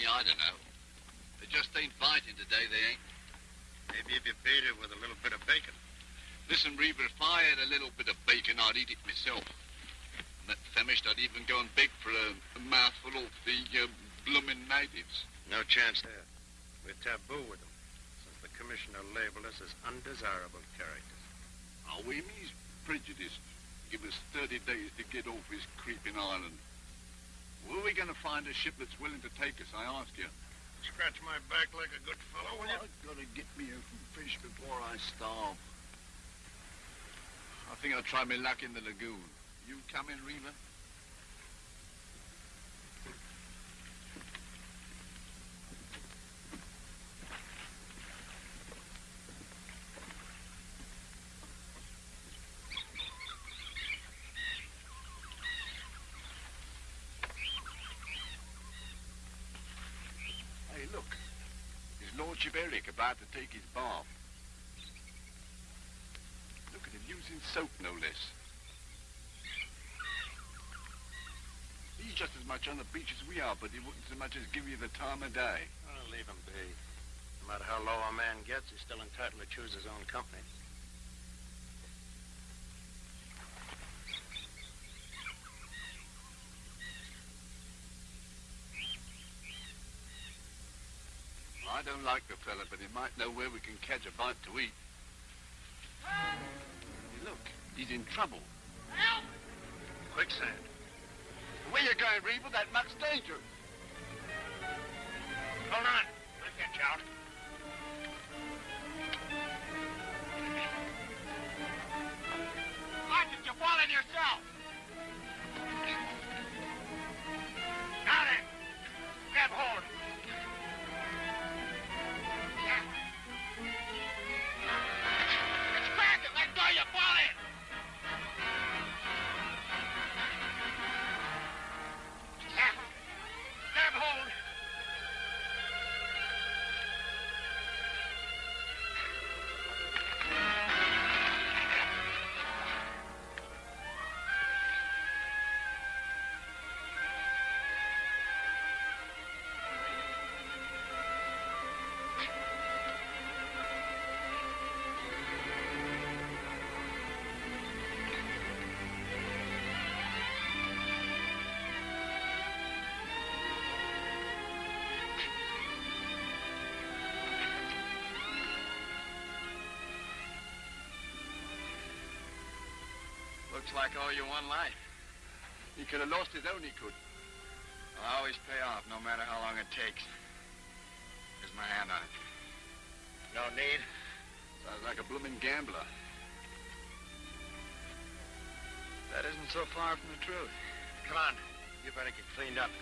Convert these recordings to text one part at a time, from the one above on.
me, I don't know. They just ain't biting today, they ain't. Maybe if you beat it with a little bit of bacon. Listen, Reaver, if I had a little bit of bacon, I'd eat it myself. And that famished, I'd even go and beg for a, a mouthful of the uh, bloomin' natives. No chance there. We're taboo with them, since the commissioner labeled us as undesirable characters. Oh, him, he's prejudiced. Give us 30 days to get off his creeping island. Where are we going find a ship that's willing to take us, I ask you? Scratch my back like a good fellow, will you? I've got to get me a fish before I starve. I think I'll try my luck in the lagoon. You come in, Reaver? Hey, look. Lordship Herrick about to take his bath. Look at him using soap, no less. He's just as much on the beach as we are, but he wouldn't so much as give you the time of day. Oh, leave him be. No matter how low a man gets, he's still entitled to choose his own company. Don't like the fella, but he might know where we can catch a bite to eat. Hey, look, he's in trouble. Help! Quicksand. Where you going, Reaver? That muck's dangerous. Hold on. I'll get you out. Why did you fall in yourself? Now then, grab hold. Looks like all you one life. He could have lost his own, he could. I'll always pay off, no matter how long it takes. Here's my hand on it. No need. Sounds like a blooming gambler. That isn't so far from the truth. Come on. You better get cleaned up.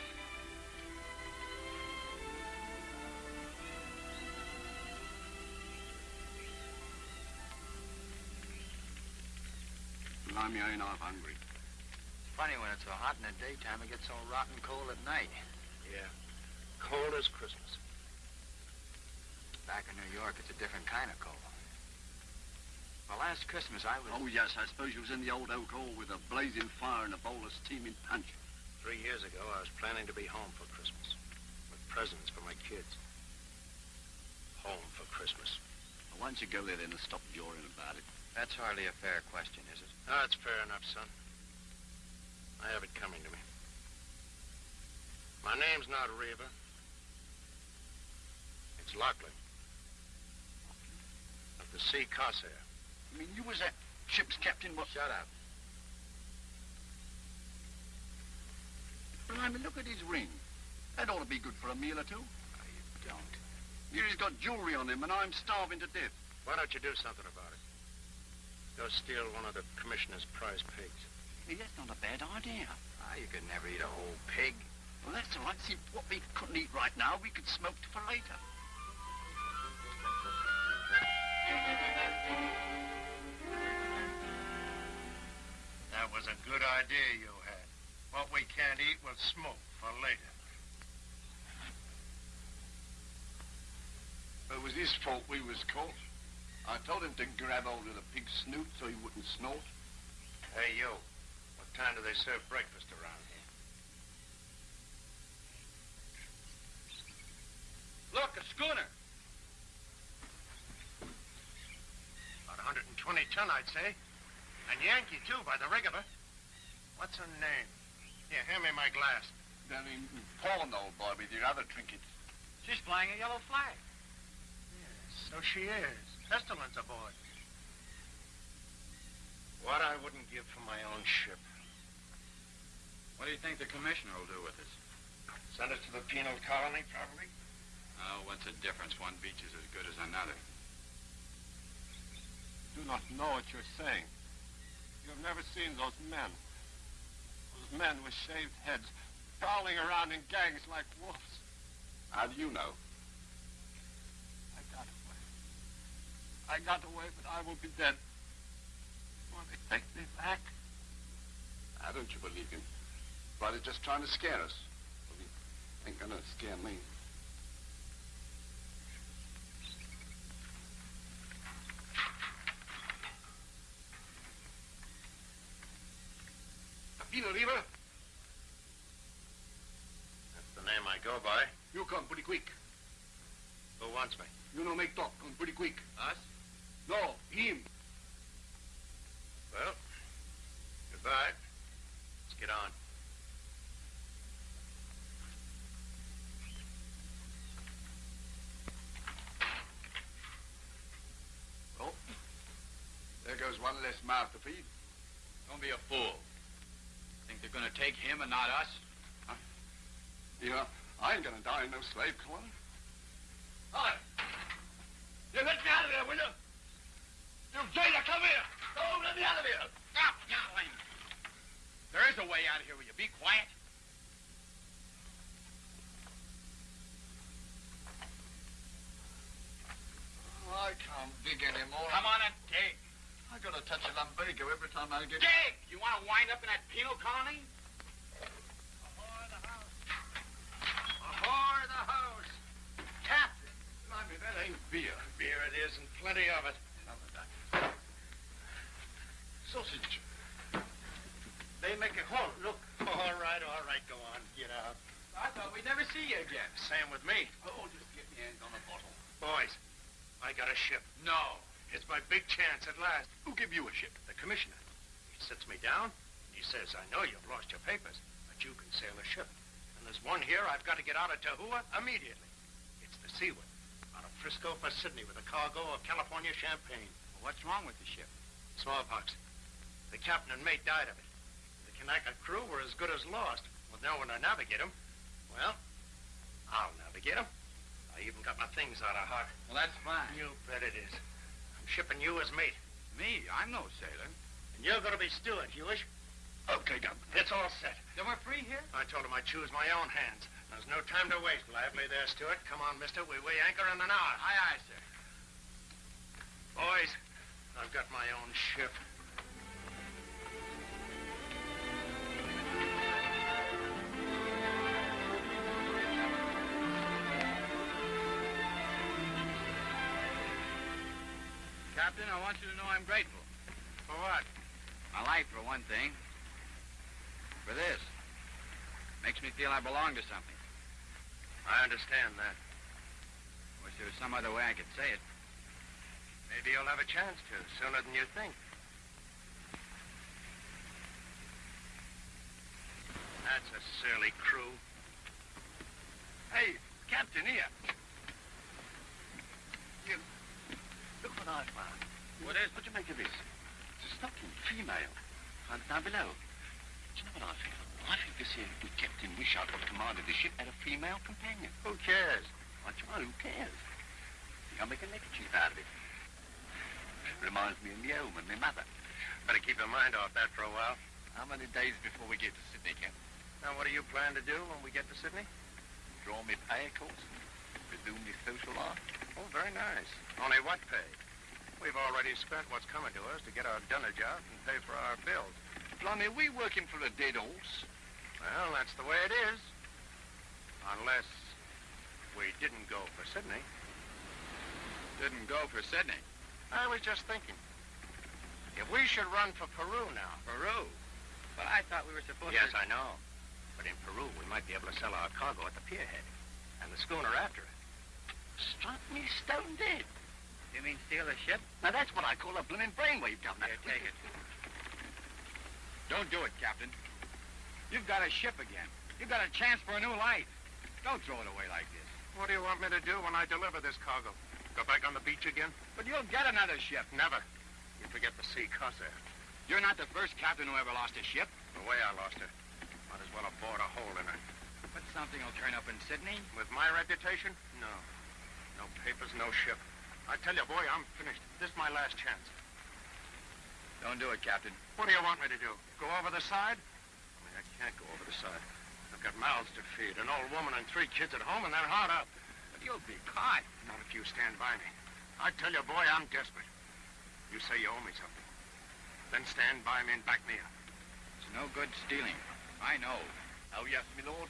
Blimey, I ain't half hungry. It's funny when it's so hot in the daytime, it gets so rotten cold at night. Yeah. Cold as Christmas. Back in New York, it's a different kind of cold. Well, last Christmas I was... Oh, yes, I suppose you was in the old oak hall with a blazing fire and a bowl of steaming punch. Three years ago, I was planning to be home for Christmas. With presents for my kids. Home for Christmas. Well, why don't you go there then and stop jawing about it? That's hardly a fair question, is it? Oh, that's fair enough, son. I have it coming to me. My name's not Reaver. It's Lachlan. Of the Sea Corsair. I mean, you was that ship's captain, what? Shut up. Blimey, look at his ring. That ought to be good for a meal or two. Oh, you don't. Here he's got jewelry on him, and I'm starving to death. Why don't you do something about it? Go steal one of the commissioner's prize pigs. Hey, that's not a bad idea. Ah, you could never eat a whole pig. Well, that's all right. See, what we couldn't eat right now, we could smoke for later. That was a good idea you had. What we can't eat, we'll smoke for later. It was his fault we was caught. I told him to grab hold of the pig's snoot so he wouldn't snort. Hey, you. What time do they serve breakfast around here? Look, a schooner. About 120 ton, I'd say. And Yankee, too, by the rig of her. What's her name? Here, hand me my glass. Then in pawn, old boy, with your other trinkets. She's flying a yellow flag. Yes, so she is. Pestilence aboard. What I wouldn't give for my own ship. What do you think the commissioner will do with us? Send us to the penal colony, probably. Oh, what's the difference? One beach is as good as another. do not know what you're saying. You have never seen those men. Those men with shaved heads, prowling around in gangs like wolves. How do you know? I got away. I got away, but I will be dead. Will they take me back? Now, don't you believe him? Brother's just trying to scare us. Well, he ain't gonna scare me. Pino River, That's the name I go by. you come pretty quick. Who wants me? You know make talk, come pretty quick. Us? No, him. Well, goodbye. Let's get on. Oh, there goes one less mouth to feed. Don't be a fool. Think they're gonna take him and not us? You know, I ain't gonna die in no slave colony. Hi. You let me out of here, will you? You jailer, come here. Oh, let me out of here. Stop yowling! There is a way out of here. Will you be quiet? Oh, I can't dig anymore. Come on and dig. I gotta touch a lumbago every time I get. Dig! You want to wind up in that penal colony? Ahoy the house. Ahoy the house! Captain! Blimey, that ain't beer. Beer it is, and plenty of it. Sausage. They make a halt. Look. All right, all right, go on. Get out. I thought we'd never see you again. Same with me. Oh, just get me hands on a bottle. Boys, I got a ship. No. It's my big chance at last. Who give you a ship? The commissioner. He sits me down, and he says, I know you've lost your papers, but you can sail a ship. And there's one here I've got to get out of Tahua immediately. It's the Seaward, out of Frisco for Sydney with a cargo of California champagne. Well, what's wrong with the ship? Smallpox. The captain and mate died of it. The Kanaka crew were as good as lost, with no one to navigate them. Well, I'll navigate them. I even got my things out of Hart. Well, that's fine. You bet it is. I'm shipping you as mate. Me? I'm no sailor. And you're going to be steward, Huish. Okay, Captain. It's all set. Then we're free here? I told him I'd choose my own hands. There's no time to waste. Lively there, Stewart. Come on, mister. We weigh anchor in an hour. Aye, aye, sir. Boys, I've got my own ship. Captain, I want you to know I'm grateful. For what? My life, for one thing. For this. Makes me feel I belong to something. I understand that. Wish there was some other way I could say it. Maybe you'll have a chance to, sooner than you think. That's a surly crew. Hey, Captain, here. You, look what What is What do you make of this? It's a stocking, female. Found down below. Do you know what I think? I think this here good Captain Wishart, what commanded the ship, had a female companion. Who cares? Why, well, who cares? Think I'll make a neckerchief out of it. Reminds me of me home and my mother. Better keep your mind off that for a while. How many days before we get to Sydney, Captain? Now, what do you plan to do when we get to Sydney? Draw me pay, of course. Resume me social life. Oh, very nice. Only what pay? We've already spent what's coming to us to get our dunnage out and pay for our bills. Blimey, we working for a dead horse. Well, that's the way it is. Unless we didn't go for Sydney. Didn't go for Sydney. I was just thinking. If we should run for Peru now. Peru. But I thought we were supposed Yes, to... Yes, I know. But in Peru, we might be able to sell our cargo at the pierhead. And the schooner after it. Struck me stone dead. You mean steal a ship? Now, that's what I call a blooming brainwave, Governor. Here, take it. Don't do it, Captain. You've got a ship again. You've got a chance for a new life. Don't throw it away like this. What do you want me to do when I deliver this cargo? Go back on the beach again? But you'll get another ship. Never. You forget the sea Corsair. You're not the first captain who ever lost a ship. The way I lost her. Might as well have bored a hole in her. But something will turn up in Sydney. With my reputation? No. No papers, no ship. I tell you, boy, I'm finished. This is my last chance. Don't do it, Captain. What do you want me to do? Go over the side? I mean, I can't go over the side. I've got mouths to feed, an old woman and three kids at home, and they're hard up. But you'll be caught. Not if you stand by me. I tell you, boy, I'm desperate. You say you owe me something. Then stand by me and back me up. It's no good stealing. I know. Oh, yes, my lord.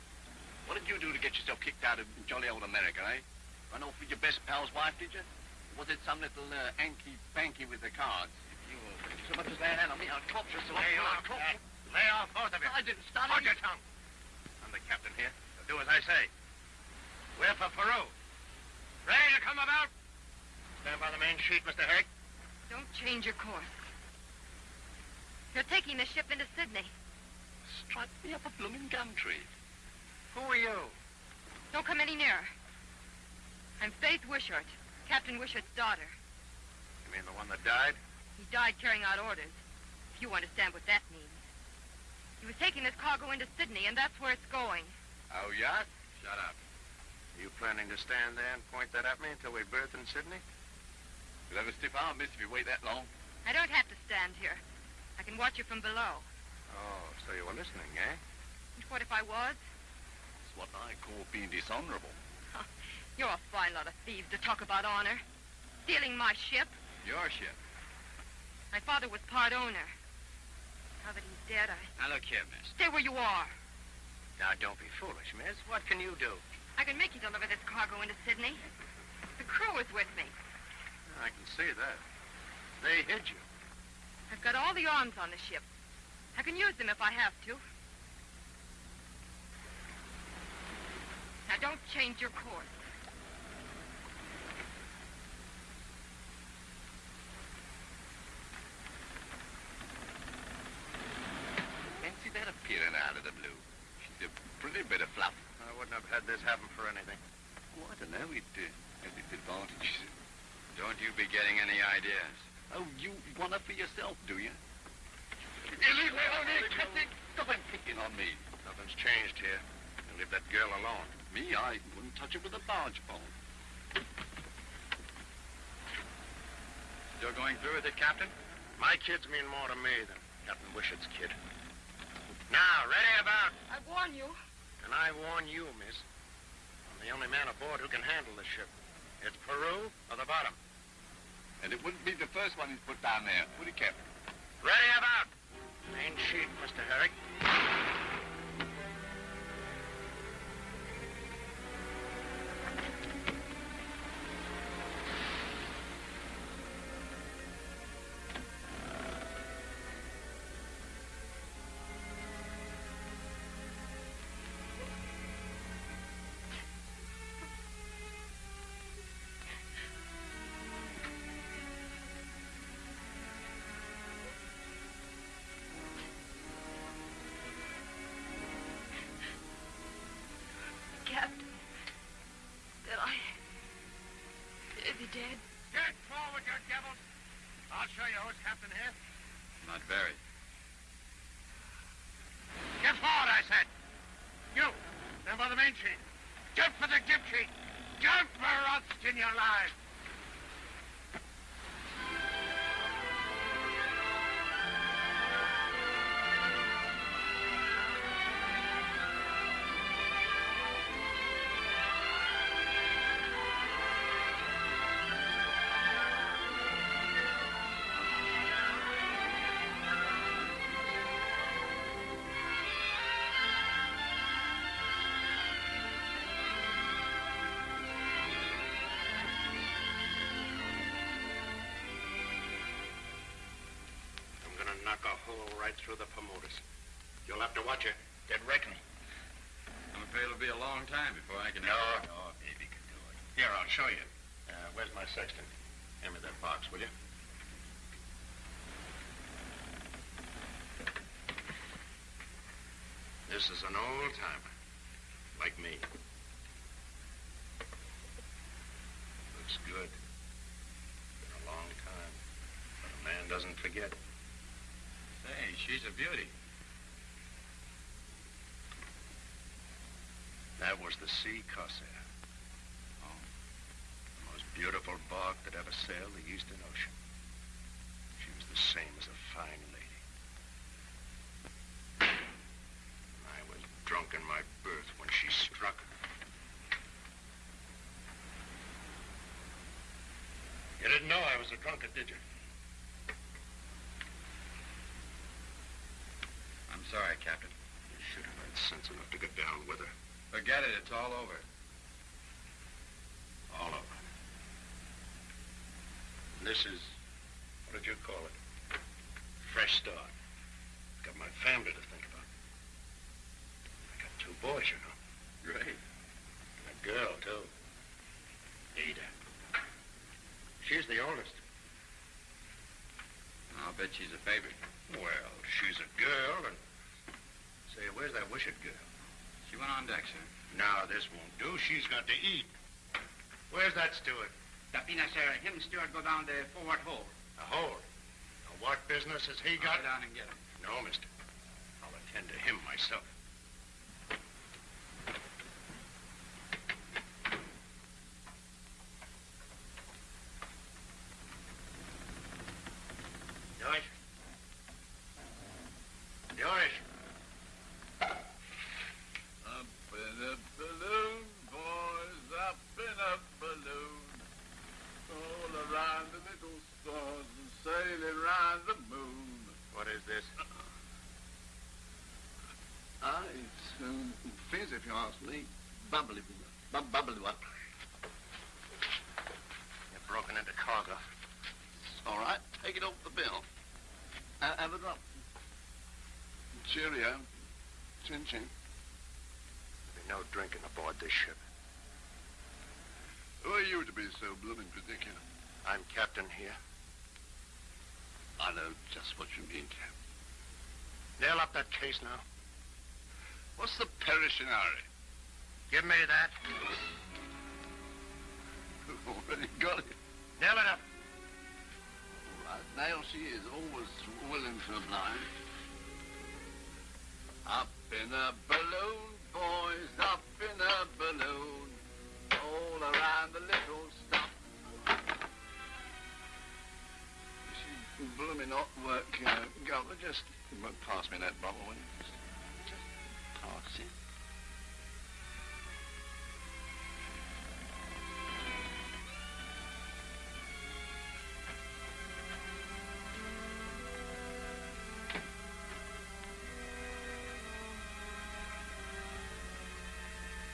What did you do to get yourself kicked out of jolly old America, eh? Run off with your best pal's wife, did you? Was it some little uh, anky-banky with the cards? If you uh, so much as lay a hand on me, I'll torture you so Lay I'll off, torture Jack. Lay off, both of you. I didn't start Hold it. your tongue. I'm the captain here. So do as I say. We're for Peru. Ready to come about? Stand by the main sheet, Mr. Herrick. Don't change your course. You're taking the ship into Sydney. Strike me up a blooming gum tree. Who are you? Don't come any nearer. I'm Faith Wishart, Captain Wishart's daughter. You mean the one that died? He died carrying out orders, if you understand what that means. He was taking this cargo into Sydney, and that's where it's going. Oh, yeah? Shut up. Are you planning to stand there and point that at me until we berth in Sydney? You'll have a stiff arm, miss, if you wait that long. I don't have to stand here. I can watch you from below. Oh, so you were listening, eh? And what if I was? It's what I call being dishonorable. You're a fine lot of thieves to talk about honor. Stealing my ship. Your ship. My father was part owner. Now that he's dead, I Now, look here, miss. stay where you are. Now, don't be foolish, miss. What can you do? I can make you deliver this cargo into Sydney. The crew is with me. I can see that. They hid you. I've got all the arms on the ship. I can use them if I have to. Now don't change your course. Fancy that appearing out of the blue. She's a pretty bit of fluff. I wouldn't have had this happen for anything. Oh, I don't know. It uh, has its advantages. Don't you be getting any ideas. Oh, you want her for yourself, do you? You leave me alone here, Captain. Stop and picking on me. Nothing's changed here. You leave that girl alone. Me, I wouldn't touch her with a barge pole. Still going through with it, Captain? My kids mean more to me than Captain Wishart's kid. Now, ready about. I warn you. And I warn you, miss. I'm the only man aboard who can handle this ship. It's Peru or the bottom. And it wouldn't be the first one he's put down there, would he, Captain? Ready about. Main sheet, Mr. Herrick. Here. Not very. Knock a hole right through the Bermudas. You'll have to watch it. Get reckoning. I'm afraid it'll be a long time before I can... No, no, baby can do it. Here, I'll show you. Uh, where's my sextant? Hand me that box, will you? This is an old timer, like me. Looks good. Been a long time, but a man doesn't forget. She's a beauty. That was the Sea Corsair. Oh. The most beautiful bark that ever sailed the Eastern Ocean. She was the same as a fine lady. I was drunk in my berth when she struck. You didn't know I was a drunkard, did you? I'm sorry, Captain. You should have had sense enough to get down with her. Forget it. It's all over. All over. And this is, what did you call it? Fresh start. I've Got my family to think about. I got two boys, you know. Great. And a girl, too. Ada. She's the oldest. I'll bet she's a favorite. Well, she's a girl, and... Say, where's that wished girl? She went on deck, sir. Now, this won't do. She's got to eat. Where's that steward? Tapina, sir. Him steward go down the forward hole. A hole. Now, what business has he got? Go down and get him. No, mister. I'll attend to him myself. George? George? Up in a balloon, boys, up in a balloon. All around the little stars and sailing round the moon. What is this? Ah, it's um, fizz, if you ask me. Bubbly, bu- bubbly one. You're broken into cargo. All right, take it off the bill. Uh, have a drop. Cheerio. Chin chin. There'll be no drinking aboard this ship. Who are you to be so blooming particular? I'm captain here. I know just what you mean, Cap. Nail up that case now. What's the Perishinari? Give me that. Already got it. Nail it up. All right, now she is always willing to oblige. Up in a balloon, boys, up in a balloon, all around the little stop. She blooming hot work, uh, Governor. Just pass me that bottle, will you? Just, just pass it.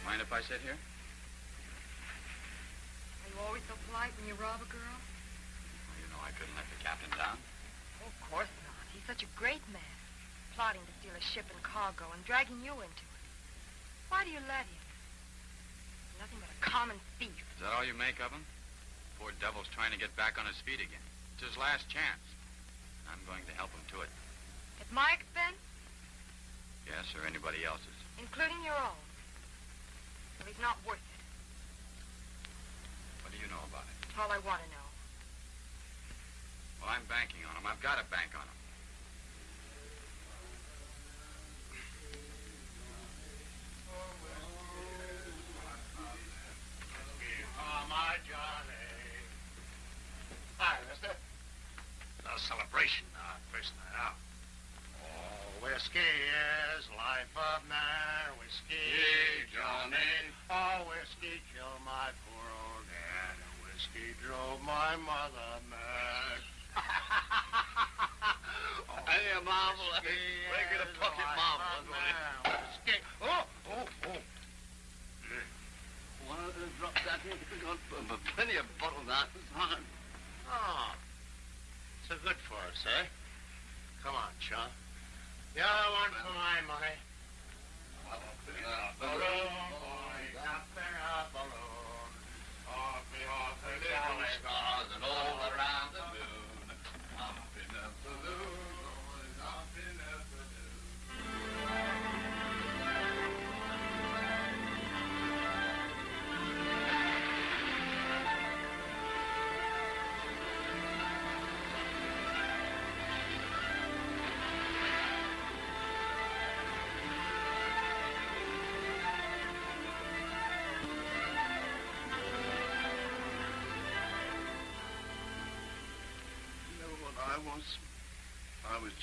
Mind if I sit here? Are you always so polite when you rob a girl? Well, you know I couldn't let the captain down. Oh, of course not. He's such a great man. Plotting to steal a ship and cargo and dragging you into it. Why do you let him? Nothing but a common thief. Is that all you make of him? Poor devil's trying to get back on his feet again. It's his last chance. I'm going to help him to it. At my expense, Yes, or anybody else's. including your own. Well, he's not worth it. What do you know about it? All I want to know. Well, I'm banking on him. I've got to bank on him. Oh, my Johnny. Hi, mister. No celebration, first night. Oh, whiskey is life of man. Whiskey, Johnny. Oh, whiskey killed my poor old dad. And whiskey drove my mother mad. Hey, a marvel. Make it a pocket marvel. of that's what it is. man. Whiskey. Oh, oh, oh. One of those drops that got plenty of bottles out time. Oh, so good for us, eh? Come on, Sean. The other one for my money. Balloon, boys, up in a balloon.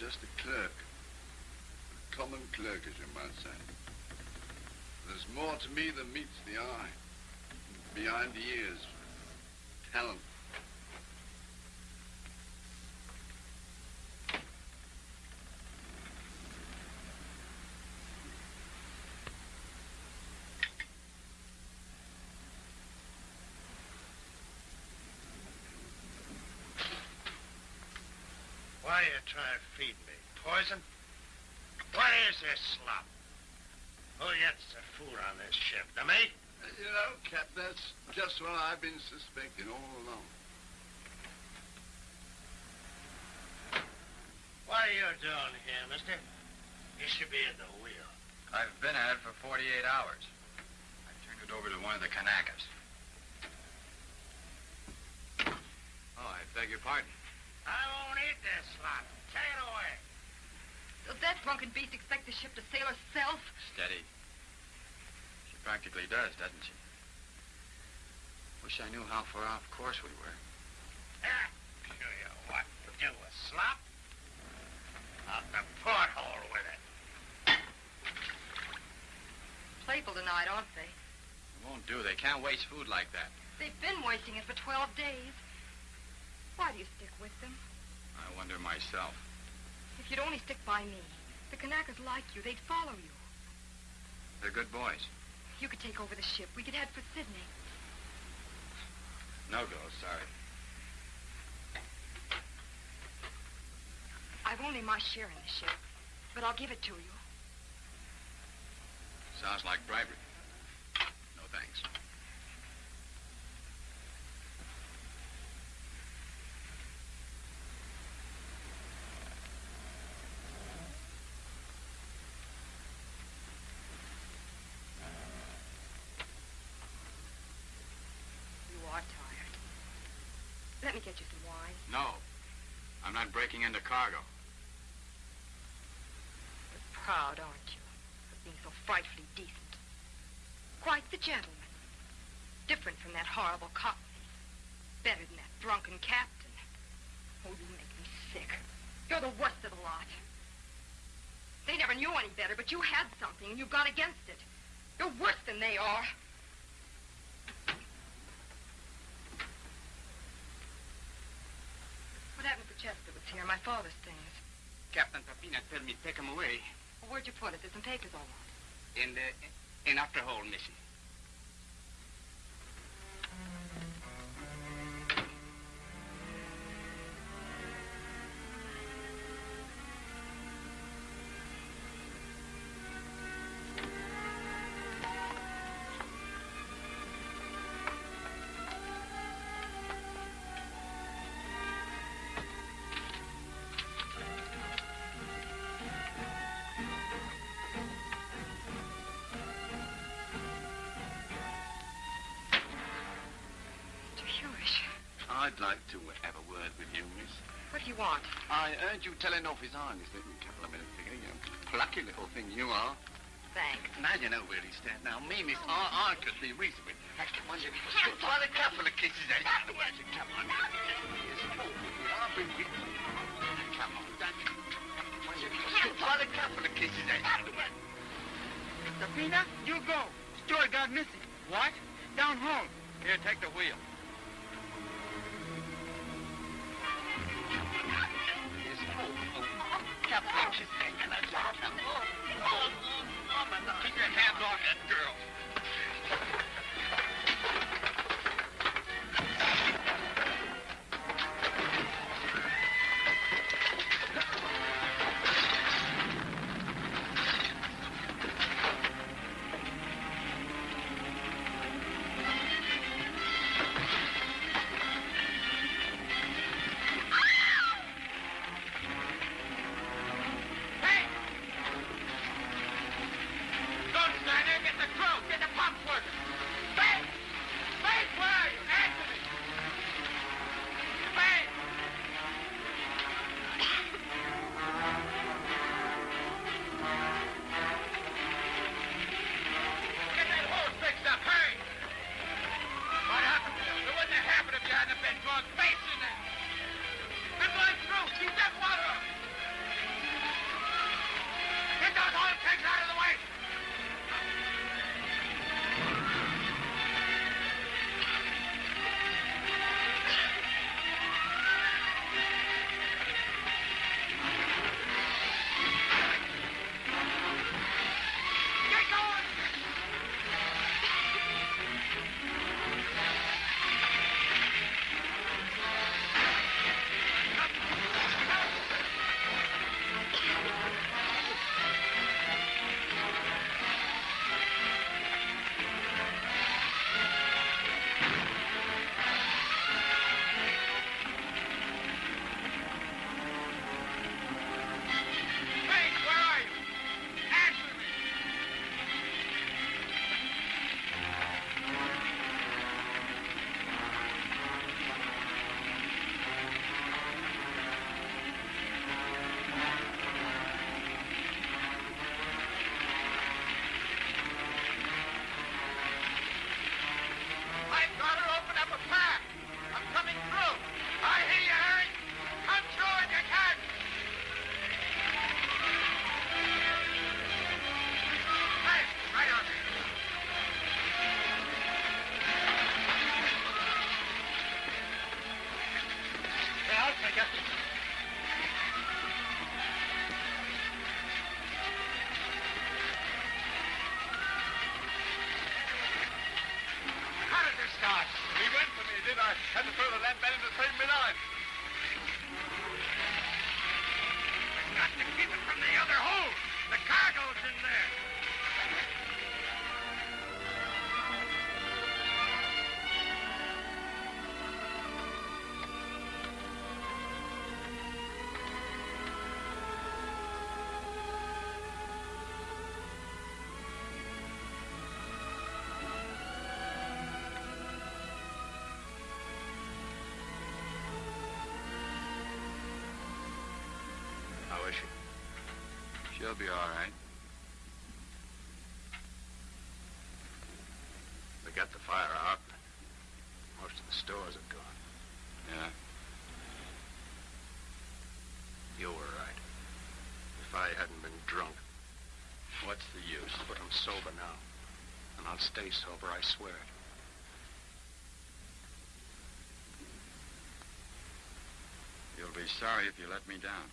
Just a clerk. A common clerk, as you might say. There's more to me than meets the eye. Behind the ears. Talent. Why you trying to feed me? Poison? What is this slop? Who gets the food on this ship? The mate? You know, Cap, that's just what I've been suspecting all along. What are you doing here, mister? You should be at the wheel. I've been at it for 48 hours. I turned it over to one of the Kanakas. Oh, I beg your pardon. I won't eat this slop. Take it away. Does that drunken beast expect the ship to sail herself? Steady. She practically does, doesn't she? Wish I knew how far off course we were. Ah, show you what to do with slop. Out the porthole with it. Playful tonight, aren't they? It won't do. They can't waste food like that. They've been wasting it for 12 days. Why do you stick with them? I wonder myself. If you'd only stick by me, the Kanakas like you. They'd follow you. They're good boys. You could take over the ship. We could head for Sydney. No go, sorry. I've only my share in the ship, but I'll give it to you. Sounds like bribery. No thanks. You are tired. Let me get you some wine. No. I'm not into cargo. You're proud, aren't you, of being so frightfully decent? Quite the gentleman. Different from that horrible cockney. Better than that drunken captain. Oh, you make me sick. You're the worst of the lot. They never knew any better, but you had something, and you got against it. You're worse than they are. What happened to Chester was here? My father's things. Captain Papina told me take 'em away. Well, where'd you put it? There's some papers all on. In the in after hole, missy. I'd like to have a word with you, miss. what do you want? I heard you telling off his Highness a couple of minutes ago. You plucky little thing you are. Thanks. Now you know where he stands. Now, me, miss, I, I could be reasonable. Come on, you try a couple of kisses. eh? Come on. Yes, I've been with you. Come on, don't you? Come on, you try a couple of kisses. eh? Sapina, you go. Stuart got missing. What? Down home. Here, take the wheel. Keep your hands off that girl. She? She'll be all right. We got the fire out. Most of the stores are gone. Yeah. You were right. If I hadn't been drunk, What's the use? but I'm sober now. And I'll stay sober, I swear it. You'll be sorry if you let me down.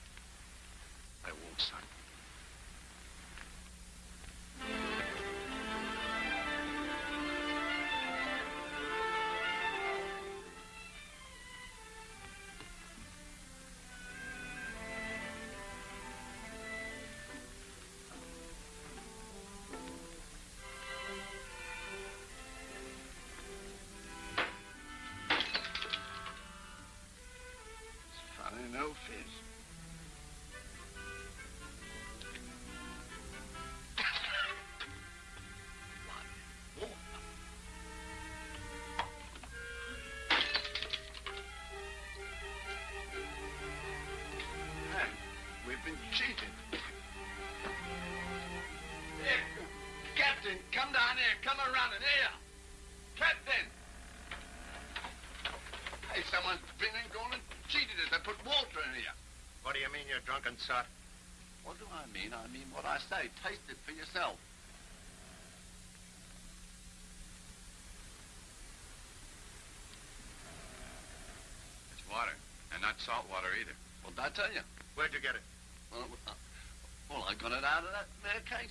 Come around and here. Captain. Hey, someone's been and gone and cheated us. They put water in here. What do you mean, you drunken sot? What do I mean? I mean what I say. Taste it for yourself. It's water, and not salt water either. What did I tell you? Where'd you get it? Well, uh, well, I got it out of that there case.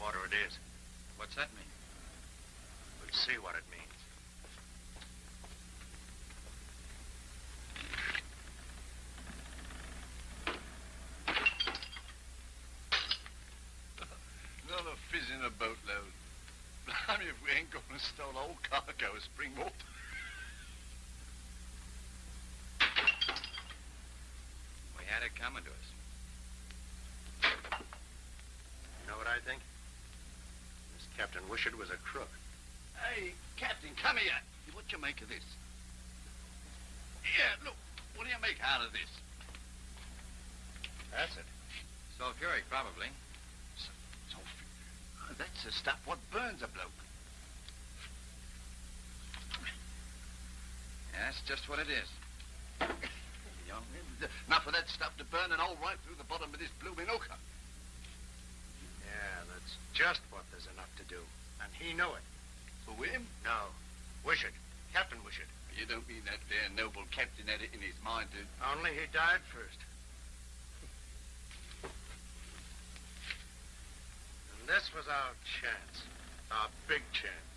Water it is. What's that mean? We'll see what it means. Another fizz in a boatload. Blimey, if we ain't gone and stole whole cargo of spring water. We had it coming to us. You know what I think? This Captain was a crook. Hey, Captain, come here. What you make of this? Here, look. What do you make out of this? Acid. Sulfuric, probably. So, uh, that's the stuff what burns a bloke. Yeah, that's just what it is. Young, enough of that stuff to burn and hole right through the bottom of this blooming hooker. Yeah, that's just what there's enough to do. And he knew it. For him? No. Wishart. Captain Wishart. You don't mean that there noble captain had it in his mind to... Only he died first. And this was our chance. Our big chance.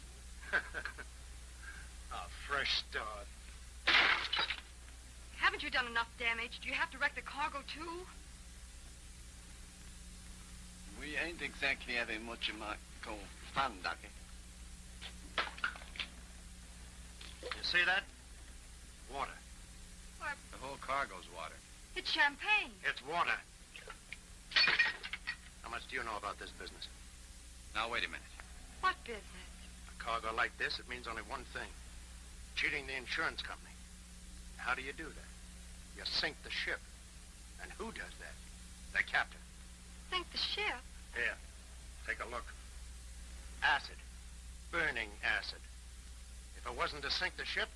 a fresh start. Haven't you done enough damage? Do you have to wreck the cargo, too? We ain't exactly having what you might call fun, Ducky. You see that? Water. The whole cargo's water. It's champagne. It's water. How much do you know about this business? Now, wait a minute. What business? A cargo like this, it means only one thing. Cheating the insurance company. How do you do that? You sink the ship. And who does that? The captain. Sink the ship? Here, take a look. Acid. Burning acid. If it wasn't to sink the ship,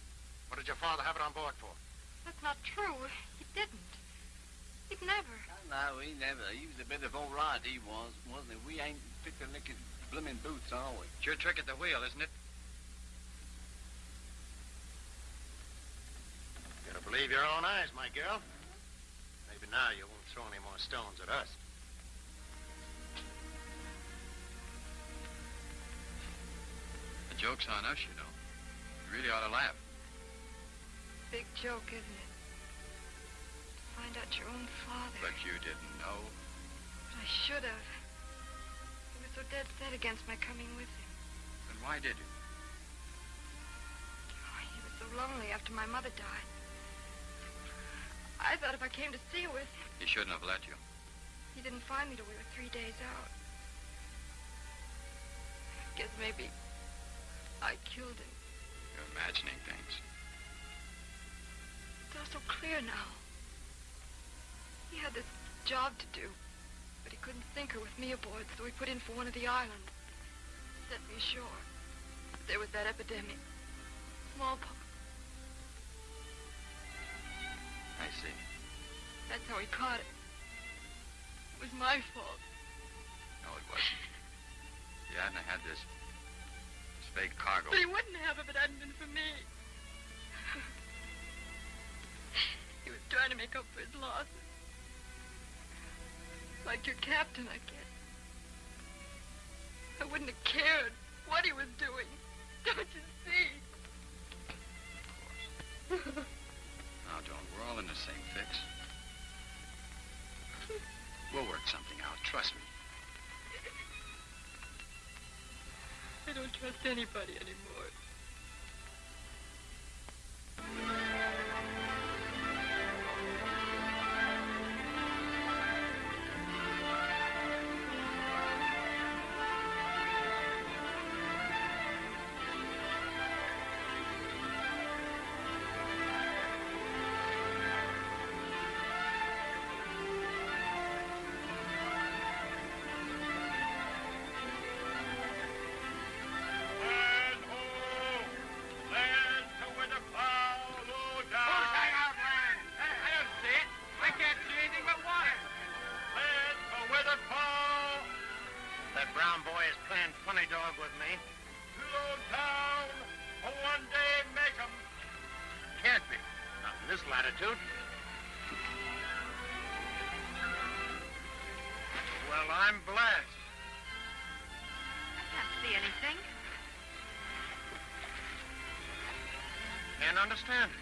what did your father have it on board for? That's not true. He didn't. He'd never. No, he never. He was a bit of all right, he was, wasn't he? We ain't fit to lick his blooming boots, are we? It's your trick at the wheel, isn't it? You gotta believe your own eyes, my girl. Maybe now you won't throw any more stones at us. Joke's on us, you know. You really ought to laugh. Big joke, isn't it? To find out your own father. But you didn't know. But I should have. He was so dead set against my coming with him. Then why did you? Oh, he was so lonely after my mother died. I thought if I came to see you with him, He shouldn't have let you. he didn't find me till we were three days out. I Guess maybe I killed him. You're imagining things. It's all so clear now. He had this job to do, but he couldn't sink her with me aboard, so he put in for one of the islands. Set me ashore. There was that epidemic. Smallpox. I see. That's how he caught it. It was my fault. No, it wasn't. You hadn't had this, cargo. But he wouldn't have if it hadn't been for me. he was trying to make up for his losses. Like your captain, I guess. I wouldn't have cared what he was doing. Don't you see? Now, don't. We're all in the same fix. We'll work something out. Trust me. I don't trust anybody anymore. In this latitude. Well, I'm blessed. I can't see anything. Can't understand it.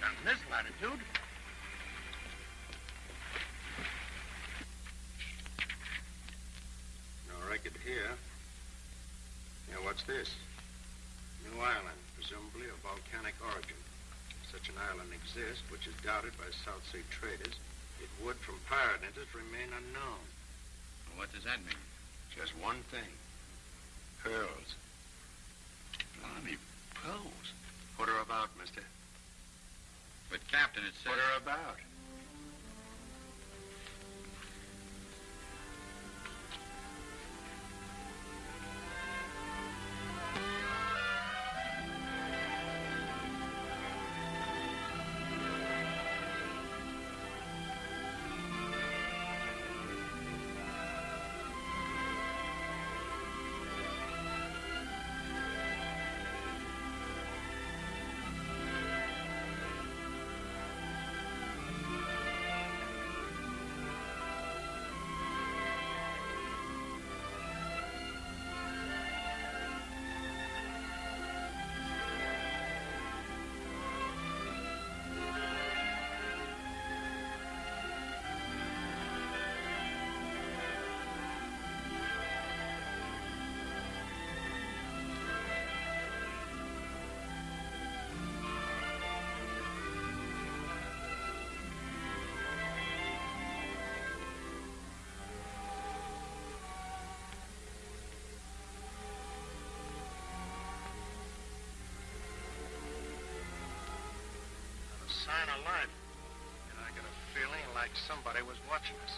Not in this latitude. No record here. Now, what's this? New Island, presumably of volcanic origin. If such an island exists, which is doubted by South Sea traders, it would, from pirate enters, remain unknown. Well, what does that mean? Just one thing. Pearls. Blimey, pearls. What are about, mister. But, Captain, it says... Put her about. Of life. And I got a feeling like somebody was watching us.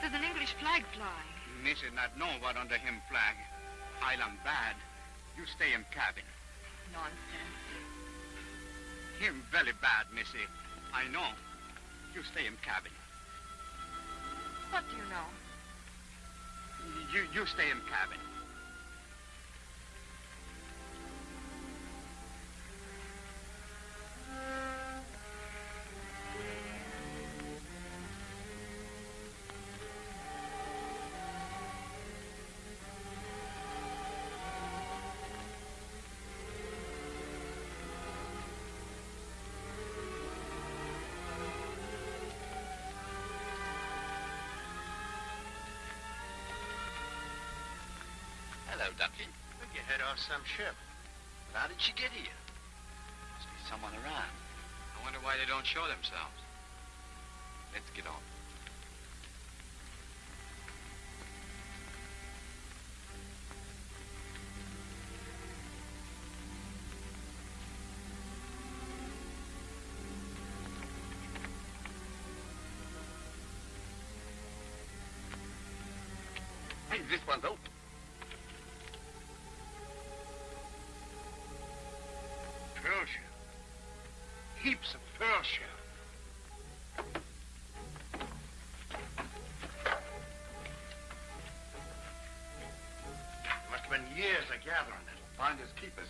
There's an English flag flying. Missy not know what under him flag. Island bad. You stay in cabin. Nonsense. Him very bad, Missy. I know. You stay in cabin. What do you know? You you stay in cabin. Off some ship. But How did she get here? Must be someone around. I wonder why they don't show themselves. Let's get on. Hey, this one's open. Finders keepers.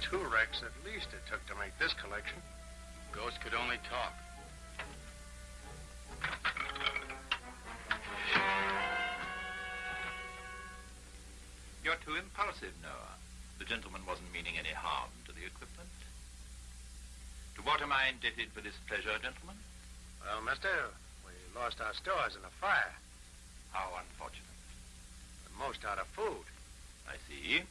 Two wrecks at least it took to make this collection. Ghosts could only talk. You're too impulsive, Noah. The gentleman wasn't meaning any harm to the equipment. To what am I indebted for this pleasure, gentlemen? Well, mister, lost our stores in a fire. How unfortunate. The most out of food. I see.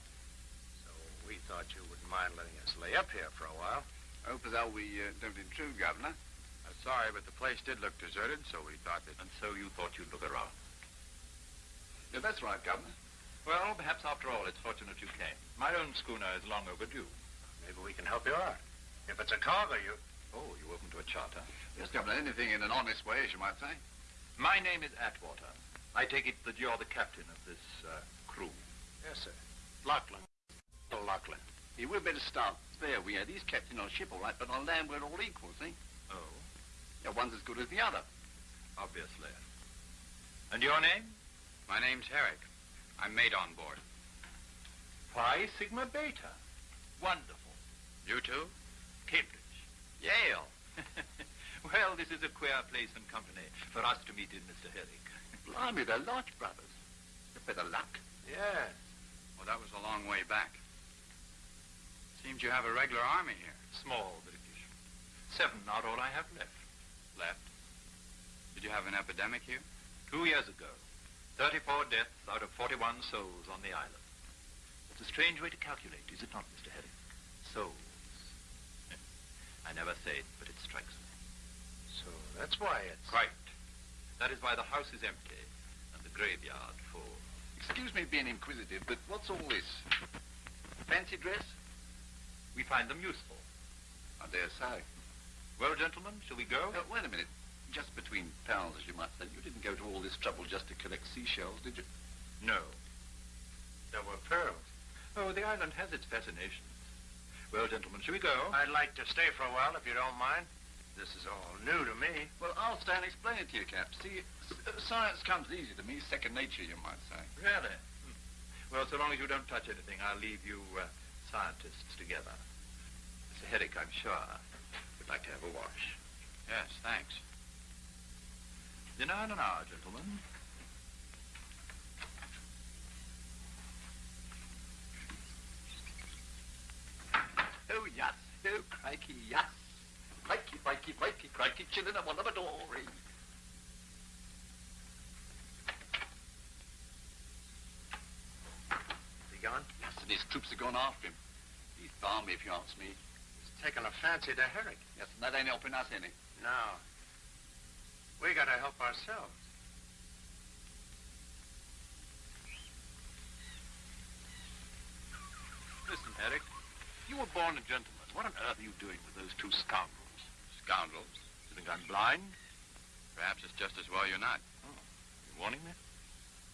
So we thought you wouldn't mind letting us lay up here for a while. I Hope as how we uh, don't intrude, Governor. Uh, sorry, but the place did look deserted, so we thought that. And so you thought you'd look around. Yeah, that's right, Governor. Well, perhaps after all, it's fortunate you came. My own schooner is long overdue. Maybe we can help you out. If it's a cargo, you... Oh, you open to a charter? Yes, Governor, anything in an honest way, as you might say. My name is Atwater. I take it that you're the captain of this uh, crew. Yes, sir. Lachlan. Oh, Lachlan. Yeah, we'd better start there. We are. he's captain on ship, all right, but on land we're all equal, see? Oh, Yeah, one's as good as the other. obviously. And your name? My name's Herrick. I'm mate on board. Phi Sigma Beta. Wonderful. You too? Cambridge. Yale. well, this is a queer place and company for us to meet in, Mr. Herrick. Blimey, they're Lodge brothers. A bit of luck. Yes. Well, that was a long way back. Seems you have a regular army here. Small British. Seven are all I have left. Left. Did you have an epidemic here? Two years ago. 34 deaths out of 41 souls on the island. It's a strange way to calculate, is it not, Mr. Herrick? Souls. I never say it, but it strikes me. So that's why it's... Quite. That is why the house is empty and the graveyard full. Excuse me being inquisitive, but what's all this? Fancy dress? We find them useful. I dare say. Well, gentlemen, shall we go? Uh, wait a minute. Just between pals, as you might say. You didn't go to all this trouble just to collect seashells, did you? No. There were pearls. Oh, the island has its fascinations. Well, gentlemen, shall we go? I'd like to stay for a while, if you don't mind. This is all new to me. Well, I'll stay and explain it to you, Cap. See, science comes easy to me, second nature, you might say. Really? Hmm. Well, so long as you don't touch anything, I'll leave you uh, scientists together. Mr. Herrick, I'm sure, would like to have a wash. Yes, thanks. Dinner in an hour, gentlemen. Oh, yes. Oh, crikey, yes. Crikey, crikey, crikey, crikey, chillin' a one of a dory. Is he gone? Yes, and his troops are gone after him. He's balmy, if you ask me. He's taken a fancy to Herrick. Yes, and that ain't helping us any. No. We gotta help ourselves. Listen, Herrick. You were born a gentleman. What on earth are you doing with those two scoundrels? Scoundrels. You think I'm blind? Perhaps it's just as well you're not. Oh, you warning me?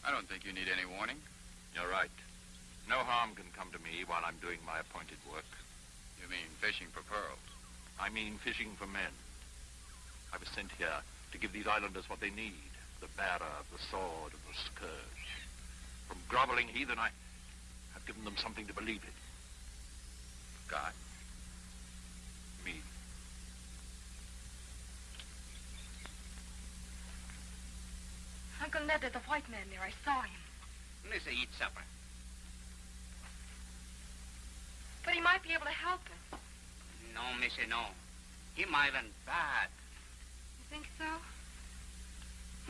I don't think you need any warning. You're right. No harm can come to me while I'm doing my appointed work. You mean fishing for pearls. I mean fishing for men. I was sent here to give these islanders what they need. The bearer of the sword and the scourge. From groveling heathen, I have given them something to believe in. God. Me. Uncle Ned, there's a white man there. I saw him. Missy, eat supper. But he might be able to help us. No, Missy, no. He might and bad. You think so?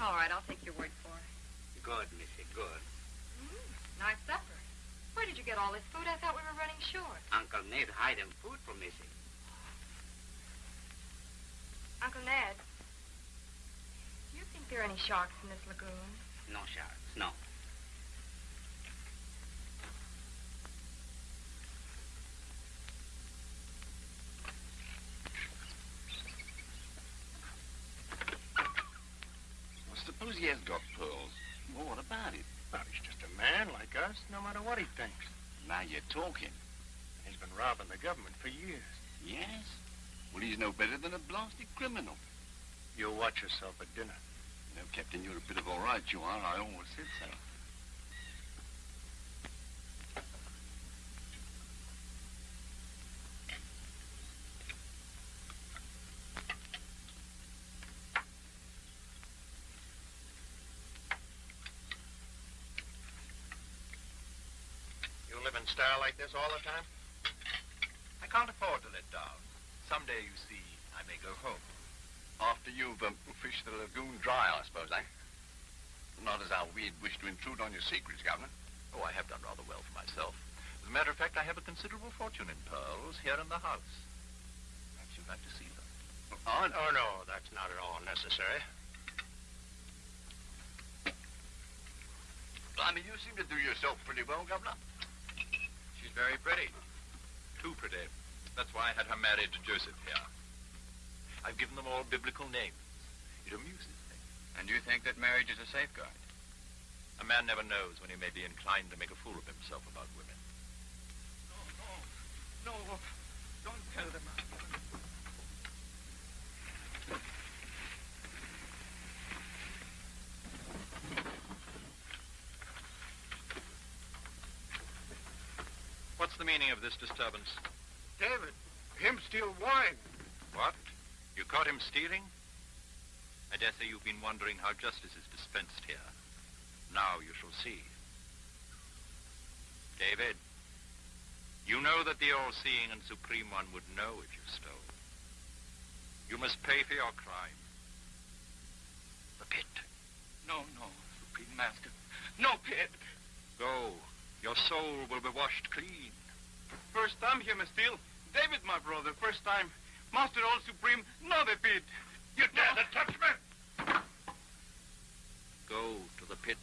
All right, I'll take your word for it. Good, Missy, good. Mm, nice supper. Where did you get all this food? I thought we were running short. Uncle Ned hide him food for Missy. Uncle Ned, do you think there are any sharks in this lagoon? No sharks, no. Well, suppose he has got pearls. Well, what about it? Well, he's just a man like us, no matter what he thinks. Now you're talking. He's been robbing the government for years. Yes? Well, he's no better than a blasted criminal. You'll watch yourself at dinner. You know, Captain, you're a bit of all right, you are. I always said so. You live in style like this all the time? I can't afford to let down. Someday, you see, I may go home. After you've um, fished the lagoon dry, I suppose, eh? Not as how we'd wish to intrude on your secrets, Governor. Oh, I have done rather well for myself. As a matter of fact, I have a considerable fortune in pearls here in the house. Perhaps you'd like to see them. Oh, Oh, no, that's not at all necessary. I mean, you seem to do yourself pretty well, Governor. She's very pretty. Too pretty. That's why I had her married to Joseph here. I've given them all biblical names. It amuses me. And you think that marriage is a safeguard? A man never knows when he may be inclined to make a fool of himself about women. No, no. No, don't tell them. What's the meaning of this disturbance? David, him steal wine. What? You caught him stealing? I dare say you've been wondering how justice is dispensed here. Now you shall see. David, you know that the all-seeing and supreme one would know if you stole. You must pay for your crime. The pit. No, no, Supreme Master. No pit. Go. Your soul will be washed clean. First time here, a steal. David, my brother, first time. Master All Supreme, not a pit. You dare to touch me? Go to the pit.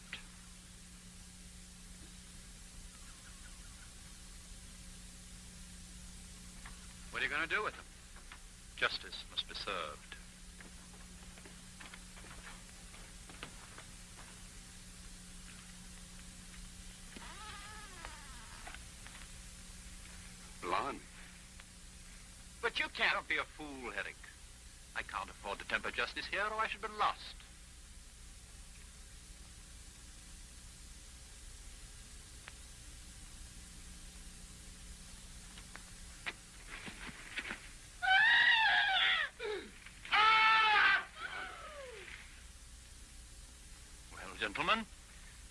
What are you going to do with them? Justice must be served. Blimey. But you can't be a fool, Herrick. I can't afford to temper justice here, or I should be lost. Well, gentlemen,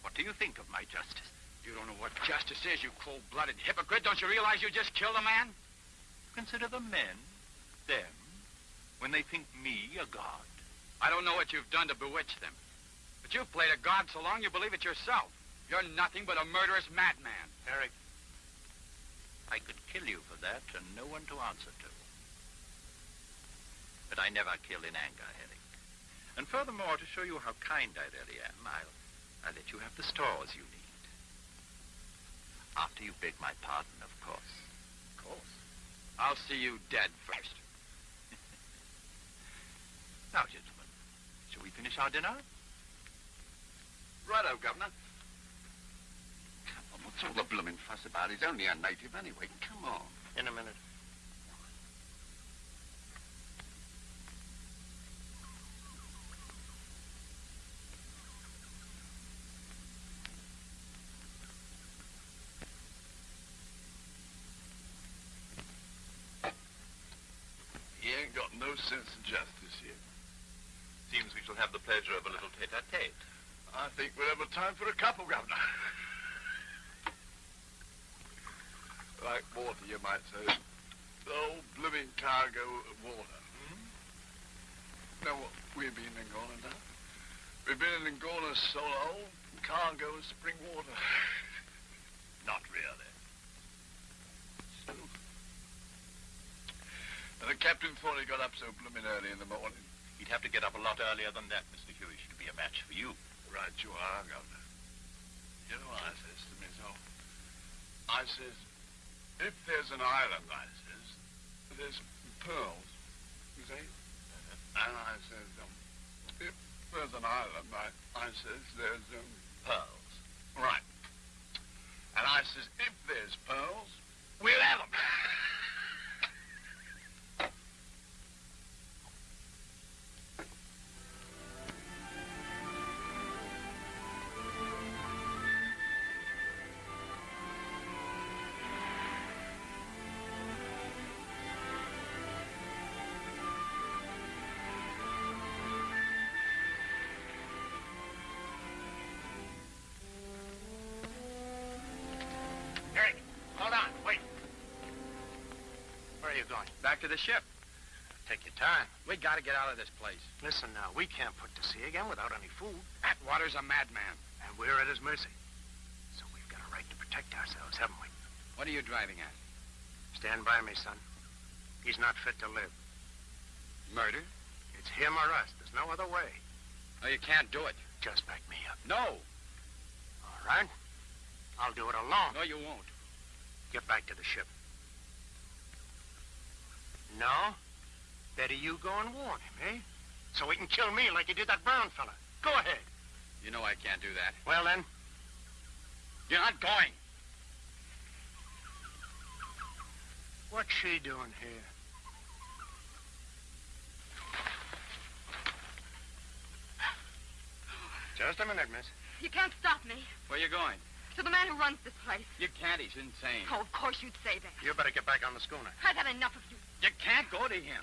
what do you think of my justice? You don't know what justice is, you cold-blooded hypocrite. Don't you realize you just killed a man? Consider the men, them, when they think me a god. I don't know what you've done to bewitch them. But you've played a god so long you believe it yourself. You're nothing but a murderous madman. Herrick, I could kill you for that and no one to answer to. but I never kill in anger, Herrick. And furthermore, to show you how kind I really am, I'll, I'll let you have the stores you need. After you beg my pardon, of course. Of course. I'll see you dead first. Now, gentlemen, shall we finish our dinner? Righto, Governor. Come on, what's all the blooming fuss about? He's only a native anyway. Come on. In a minute. He ain't got no sense of justice here. Seems we shall have the pleasure of a little tete-a-tete. I think we'll have a time for a couple, Governor. like water, you might say. The whole blooming cargo of water. Hmm? Now, what, we've been in Angola now. We've been in Angola so long, cargo of spring water. Not really. Still. And the captain thought he got up so blooming early in the morning. He'd have to get up a lot earlier than that, Mr. Huish, to be a match for you. Right you are, Governor. You know what I says to myself? I says, if there's an island, I says, there's pearls, you see? And I says, um, if there's an island, I, I says, there's um, pearls. Right. And I says, if there's pearls, we'll have 'em. Back to the ship. Take your time. We gotta get out of this place. Listen now, we can't put to sea again without any food. Atwater's a madman. And we're at his mercy. So we've got a right to protect ourselves, haven't we? What are you driving at? Stand by me, son. He's not fit to live. Murder? It's him or us. There's no other way. No, you can't do it. Just back me up. No. All right? I'll do it alone. No, you won't. Get back to the ship. No? Better you go and warn him, eh? So he can kill me like he did that Brown fella. Go ahead. You know I can't do that. Well, then, You're not going. what's she doing here? Just a minute, miss. You can't stop me. Where you going? To the man who runs this place. You can't. He's insane. Oh, of course you'd say that. You better get back on the schooner. I've had enough of you. You can't go to him.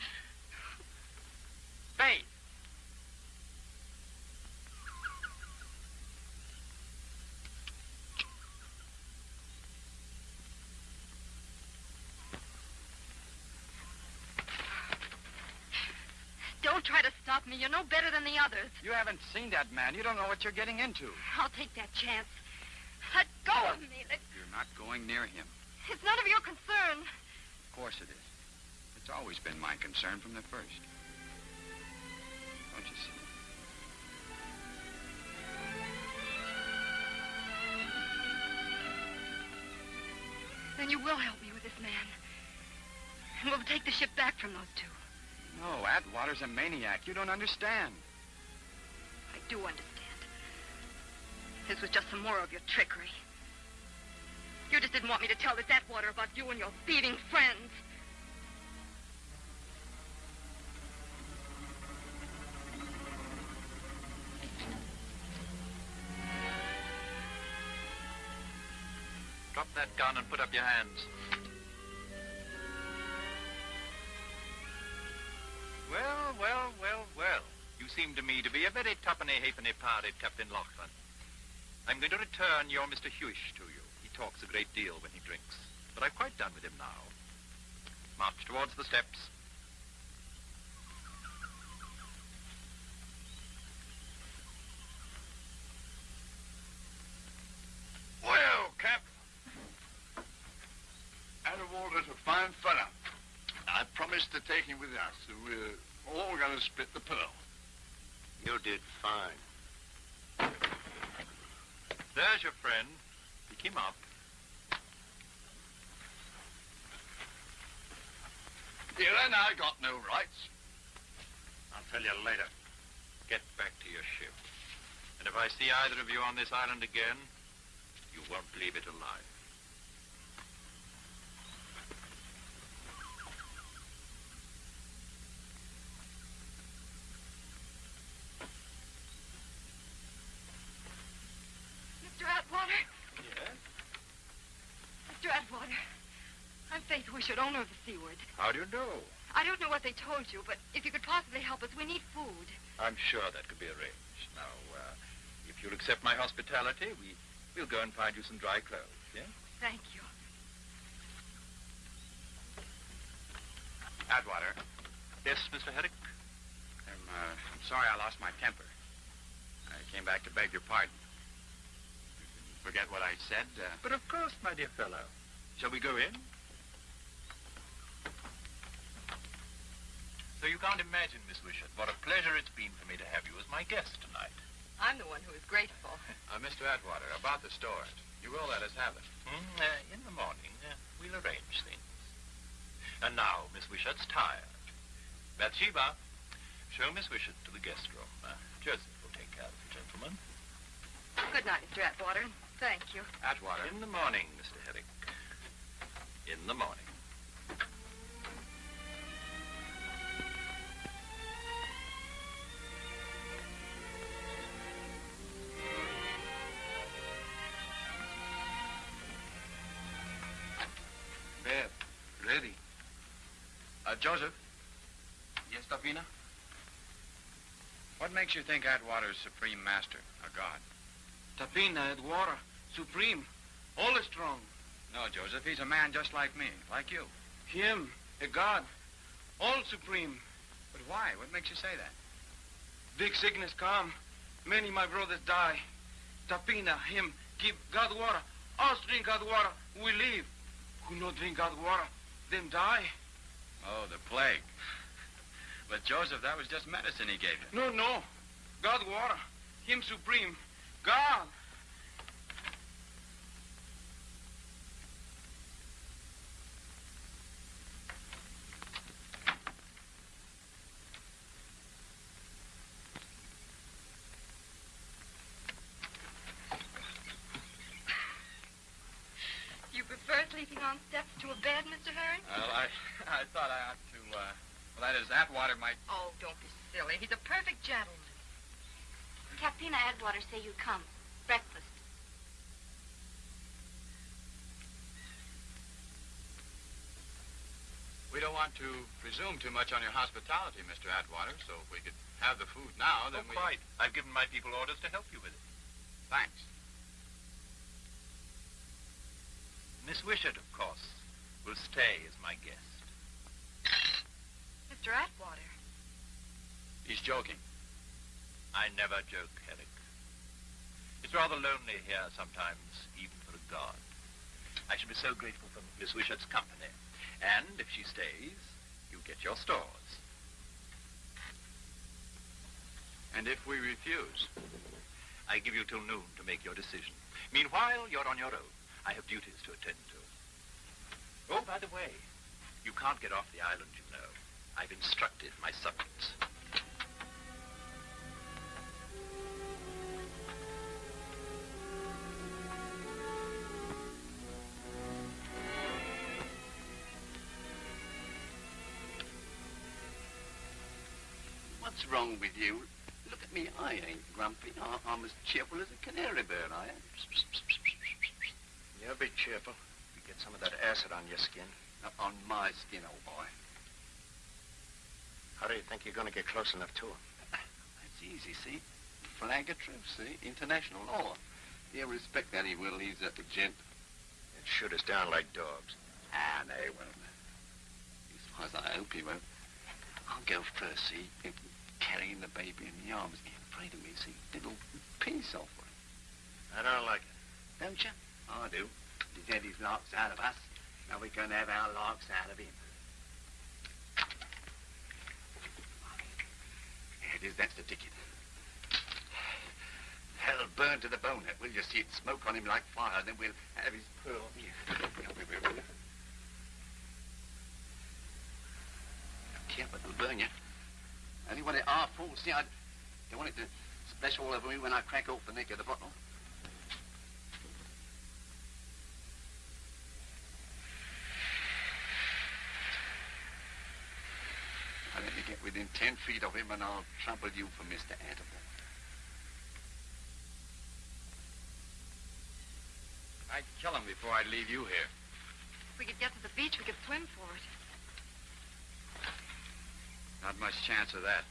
Faith. Don't try to stop me. You're no better than the others. You haven't seen that man. You don't know what you're getting into. I'll take that chance. Let go of me. Let... You're not going near him. It's none of your concern. Of course it is. It's always been my concern from the first. Don't you see? Then you will help me with this man. And we'll take the ship back from those two. No, Atwater's a maniac. You don't understand. I do understand. This was just some more of your trickery. You just didn't want me to tell this Atwater about you and your thieving friends. That gun and put up your hands. Well, well, well, well. You seem to me to be a very tuppenny halfpenny parted Captain Lachlan. I'm going to return your Mr. Huish to you. He talks a great deal when he drinks. But I've quite done with him now. March towards the steps. Well, Cap. Atwater's a fine fella. I promised to take him with us. So we're all we're going to split the pearl. You did fine. There's your friend. Pick him up. Here and I got no rights. I'll tell you later. Get back to your ship. And if I see either of you on this island again, you won't leave it alive. Mr. Atwater? Yes? Mr. Atwater. I'm Faith Wishart, owner of the Seaward. How do you know? I don't know what they told you, but if you could possibly help us, we need food. I'm sure that could be arranged. Now, uh, if you'll accept my hospitality, we, we'll go and find you some dry clothes, yeah? Thank you. Atwater, Yes, Mr. Herrick? I'm, uh, I'm sorry I lost my temper. I came back to beg your pardon. You can forget what I said. Uh, But of course, my dear fellow. Shall we go in? So you can't imagine, Miss Wishart, what a pleasure it's been for me to have you as my guest tonight. I'm the one who is grateful. uh, Mr. Atwater, about the stores. You will let us have them. Hmm, uh, in the morning, uh, we'll arrange things. And now, Miss Wishart's tired. Bathsheba, show Miss Wishart to the guest room. Uh, Joseph will take care of the gentleman. Good night, Mr. Atwater. Thank you. Atwater. In the morning, Mr. Herrick. In the morning. Joseph. Yes, Tafina? What makes you think Atwater is supreme master, a god? Tapina, Edwara, Supreme, all is strong. No, Joseph, he's a man just like me, like you. Him, a god, all supreme. But why? What makes you say that? Big sickness come, many my brothers die. Tapina, him, give God water. Us drink God water, we live. Who not drink God water, them die. Oh, the plague. But Joseph, that was just medicine he gave you. No, no, God water, him supreme, God. You prefer sleeping on steps to a bed, Mr. Herrick? Well, I, I thought I ought to, uh, well, that is, Atwater might... Oh, don't be silly. He's a perfect gentleman. Tapina Atwater say you come. Breakfast. We don't want to presume too much on your hospitality, Mr. Atwater, so if we could have the food now, then oh, we... quite. I've given my people orders to help you with it. Thanks. Miss Wishart, of course, will stay as my guest. Mr. Atwater. He's joking. I never joke, Herrick. It's rather lonely here sometimes, even for a god. I should be so grateful for Miss Wishart's company. And if she stays, you get your stores. And if we refuse? I give you till noon to make your decision. Meanwhile, you're on your own. I have duties to attend to. Oh, by the way, you can't get off the island, you know. I've instructed my subjects. What's wrong with you? Look at me. I ain't grumpy. I- I'm as cheerful as a canary bird, I am. Yeah, be cheerful. You get some of that acid on your skin. Now, on my skin, old boy. How do you think you're going to get close enough to him? That's easy, see? Flag of truce, see? International law. He'll respect that, he will. He's a gent. They'd shoot us down like dogs. Ah, they won't. As far as I hope he won't. I'll go first, see? Carrying the baby in the arms. Afraid of me, see? Little peace offering. I don't like it. Don't you? I do. He's had his larks out of us. Now we're going to have our larks out of him. Here's that's the ticket. Hell burn to the bone, that will you see it smoke on him like fire, and then we'll have his pearl here. Wait. Careful, it'll burn you. Only when it half full, see, I don't want it to splash all over me when I crack off the neck of the bottle. I let me get within ten feet of him and I'll trample you for Mr. Atterbury. I'd kill him before I'd leave you here. If we could get to the beach, we could swim for it. Not much chance of that.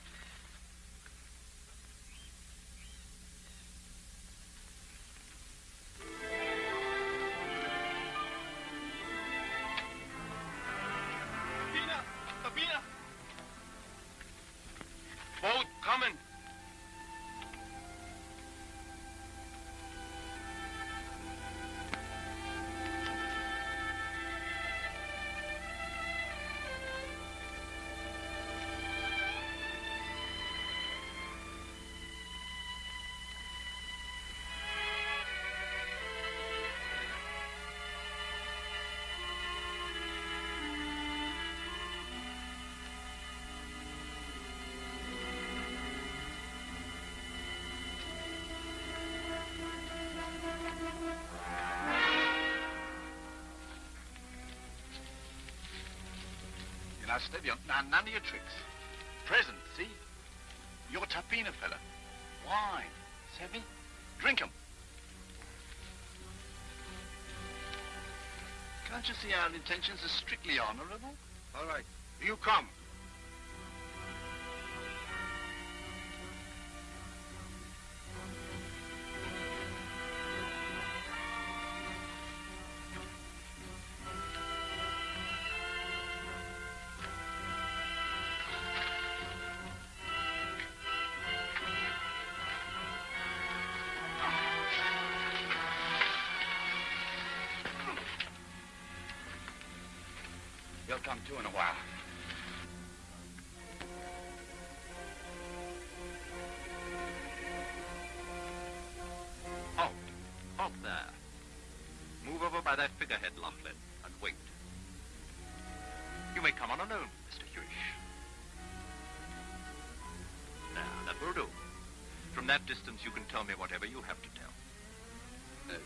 Now, none of your tricks. Present, see? You're Tapina fella. Wine. Savvy? Drink 'em. Can't you see our intentions are strictly honorable? All right. You come. Come too in a while. Halt. Halt there. Move over by that figurehead, Laughlin, and wait. You may come on alone, Mr. Huish. Now, that will do. From that distance, you can tell me whatever you have to tell. Uh,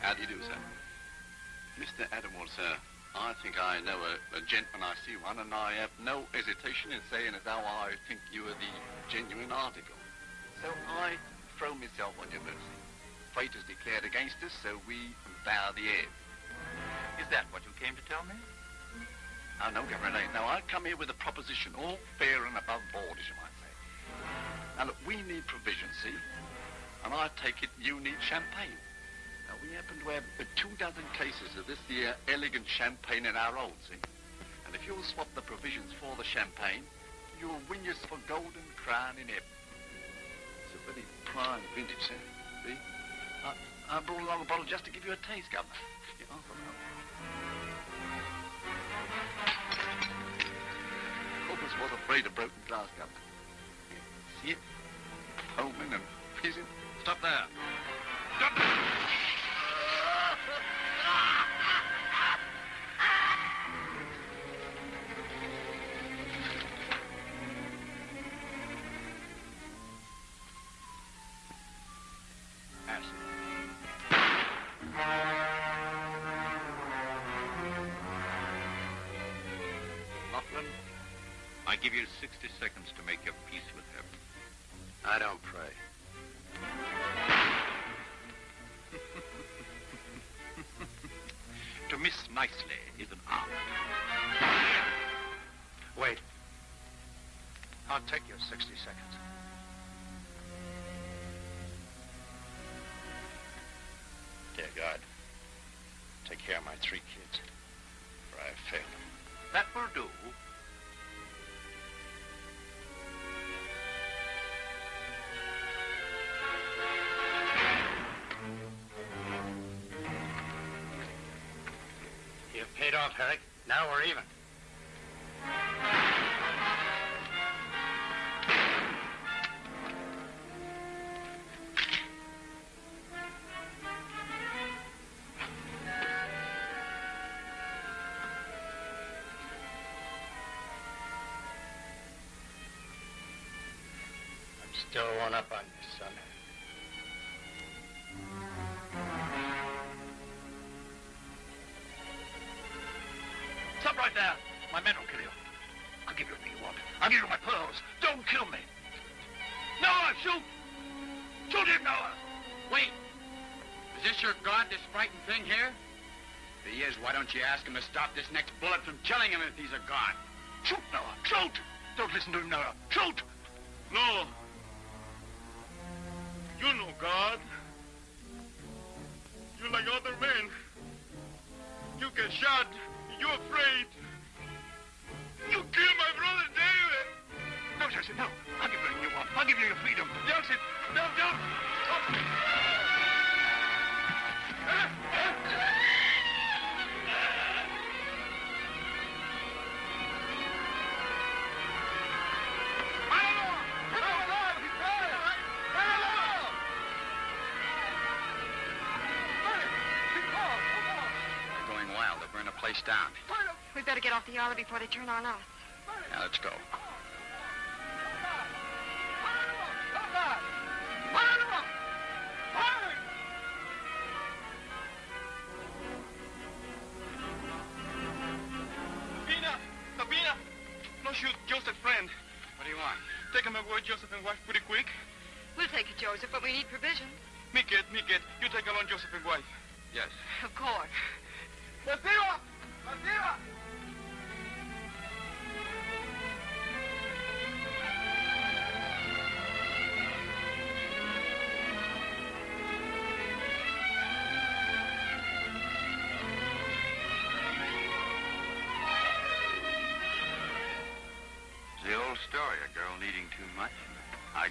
how do you do, sir? Mr. Attwater, sir, I think I know a, a gent when I see one, and I have no hesitation in saying as how I think you are the genuine article. So I throw myself on your mercy. Fate is declared against us, so we bow the ebb. Is that what you came to tell me? Oh, no, Governor, no. I come here with a proposition, all fair and above board, as you might say. Now, look, we need provision, see? And I take it you need champagne. We happen to have uh, two dozen cases of this here elegant champagne in our old see? And if you'll swap the provisions for the champagne, you'll win yourself a golden crown in heaven. It's a very prime vintage, sir. See? I, I brought along a bottle just to give you a taste, Governor. You Corpus was afraid of broken glass, Governor. See it? Foaming and fizzing. Stop there. Laughlin, I give you 60 seconds to make your peace with heaven. I don't pray. To miss nicely is an art. Wait. I'll take your 60 seconds. Still one up on you, son. Stop right there. My men will kill you. I'll give you everything you want. I'll give you my pearls. Don't kill me. Noah, shoot! Shoot him, Noah! Wait. Is this your god, this frightened thing here? If he is, why don't you ask him to stop this next bullet from killing him if he's a god? Shoot, Noah! Shoot! Don't listen to him, Noah. Shoot! No. God. Down. We better get off the island before they turn on us. Now, let's go.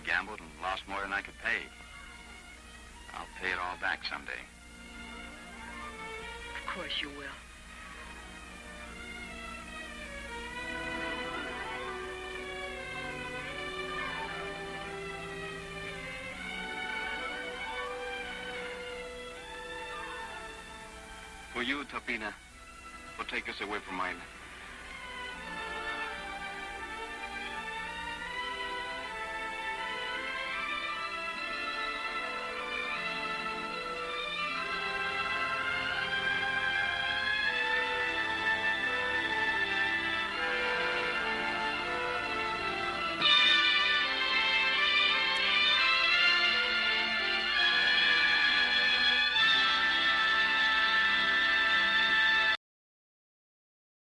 Gambled and lost more than I could pay. I'll pay it all back someday. Of course you will. For you, Tapina, will take us away from Island.